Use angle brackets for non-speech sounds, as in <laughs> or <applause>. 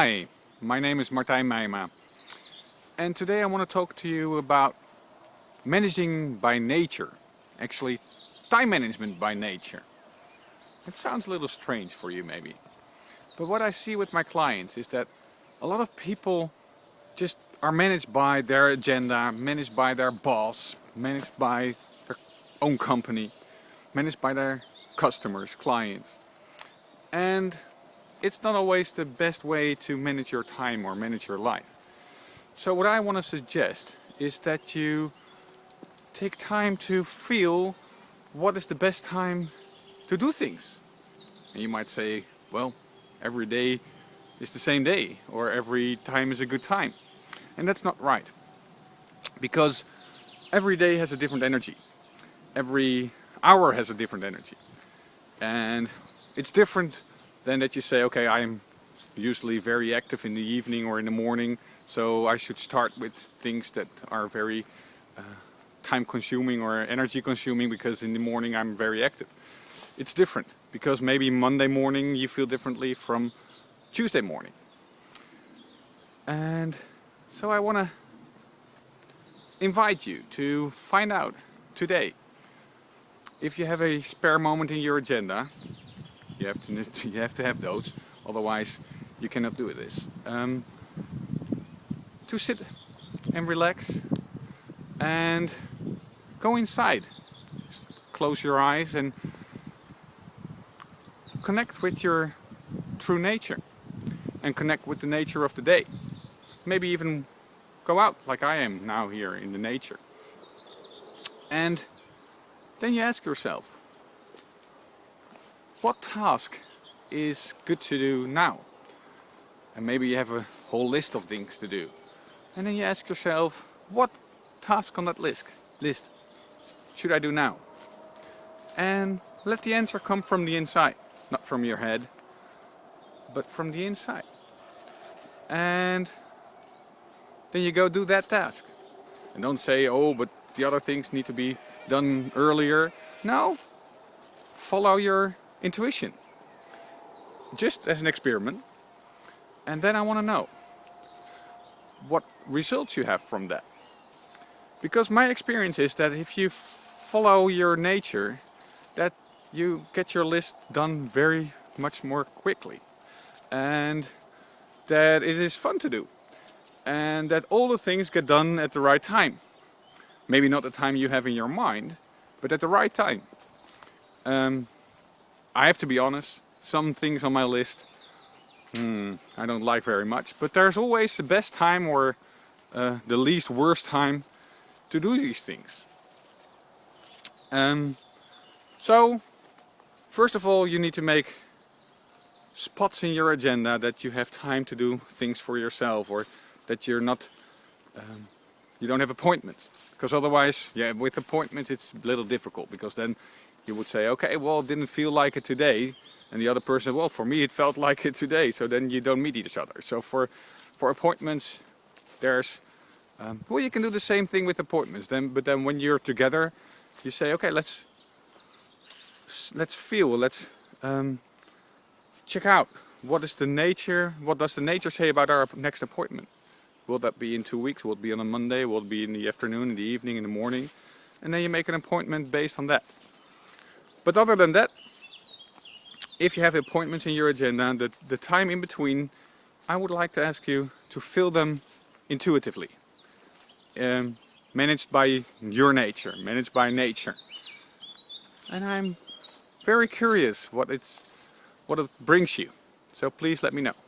Hi, my name is Martijn Meijma and today I want to talk to you about managing by nature, actually time management by nature. It sounds a little strange for you maybe, but what I see with my clients is that a lot of people just are managed by their agenda, managed by their boss, managed by their own company, managed by their customers, clients. And it's not always the best way to manage your time or manage your life. So what I want to suggest is that you take time to feel what is the best time to do things. And you might say, well, every day is the same day or every time is a good time. And that's not right. Because every day has a different energy. Every hour has a different energy. And it's different than that you say, okay, I'm usually very active in the evening or in the morning, so I should start with things that are very uh, time consuming or energy consuming because in the morning I'm very active. It's different because maybe Monday morning you feel differently from Tuesday morning. And so I want to invite you to find out today if you have a spare moment in your agenda you have to <laughs> you have to have those otherwise you cannot do this. Um, to sit and relax and go inside. Just close your eyes and connect with your true nature and connect with the nature of the day. Maybe even go out like I am now here in the nature. And then you ask yourself what task is good to do now? And maybe you have a whole list of things to do. And then you ask yourself, what task on that list, list should I do now? And let the answer come from the inside, not from your head, but from the inside. And then you go do that task. And don't say, oh, but the other things need to be done earlier. No, follow your intuition. Just as an experiment. And then I want to know what results you have from that. Because my experience is that if you follow your nature, that you get your list done very much more quickly. And that it is fun to do. And that all the things get done at the right time. Maybe not the time you have in your mind, but at the right time. Um, I have to be honest, some things on my list hmm, I don't like very much. But there's always the best time or uh, the least worst time to do these things. Um, so, first of all you need to make spots in your agenda that you have time to do things for yourself or that you're not um, you don't have appointments because otherwise yeah with appointments it's a little difficult because then you would say, okay, well, it didn't feel like it today. And the other person, well, for me, it felt <laughs> like it today. So then you don't meet each other. So for, for appointments, there's, um, well, you can do the same thing with appointments. Then, but then when you're together, you say, okay, let's, let's feel, let's um, check out what is the nature, what does the nature say about our next appointment? Will that be in two weeks? Will it be on a Monday? Will it be in the afternoon, in the evening, in the morning? And then you make an appointment based on that. But other than that, if you have appointments in your agenda, the, the time in between, I would like to ask you to fill them intuitively. Um, managed by your nature, managed by nature. And I'm very curious what it's what it brings you. So please let me know.